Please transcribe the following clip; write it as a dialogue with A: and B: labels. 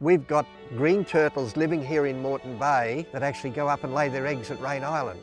A: We've got green turtles living here in Moreton Bay that actually go up and lay their eggs at Raine Island.